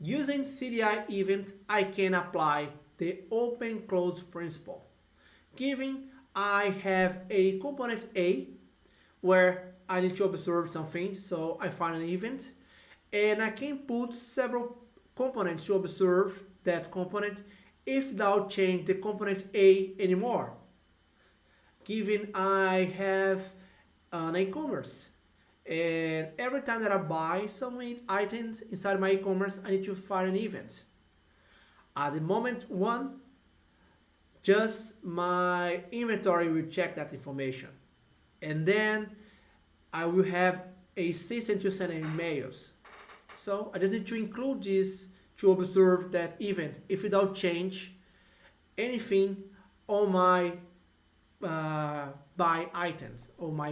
Using CDI event, I can apply the open close principle. Given I have a component A where I need to observe something, so I find an event, and I can put several components to observe that component if without change the component A anymore. Given I have an e-commerce and every time that I buy some items inside my e-commerce, I need to find an event. At the moment one, just my inventory will check that information. And then I will have a system to send emails. So I just need to include this to observe that event if without change anything on my uh, buy items or my